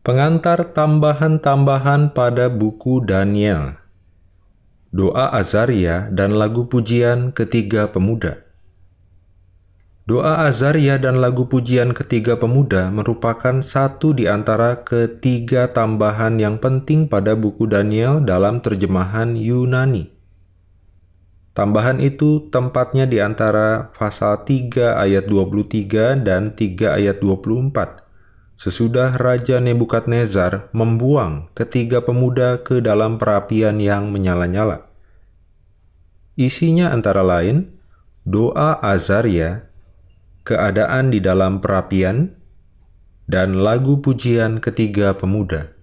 Pengantar tambahan-tambahan pada buku Daniel. Doa Azaria dan lagu pujian ketiga pemuda. Doa Azaria dan lagu pujian ketiga pemuda merupakan satu di antara ketiga tambahan yang penting pada buku Daniel dalam terjemahan Yunani. Tambahan itu tempatnya di antara pasal 3 ayat 23 dan 3 ayat 24 sesudah Raja Nebukadnezar membuang ketiga pemuda ke dalam perapian yang menyala-nyala. Isinya antara lain, doa Azaria, keadaan di dalam perapian, dan lagu pujian ketiga pemuda.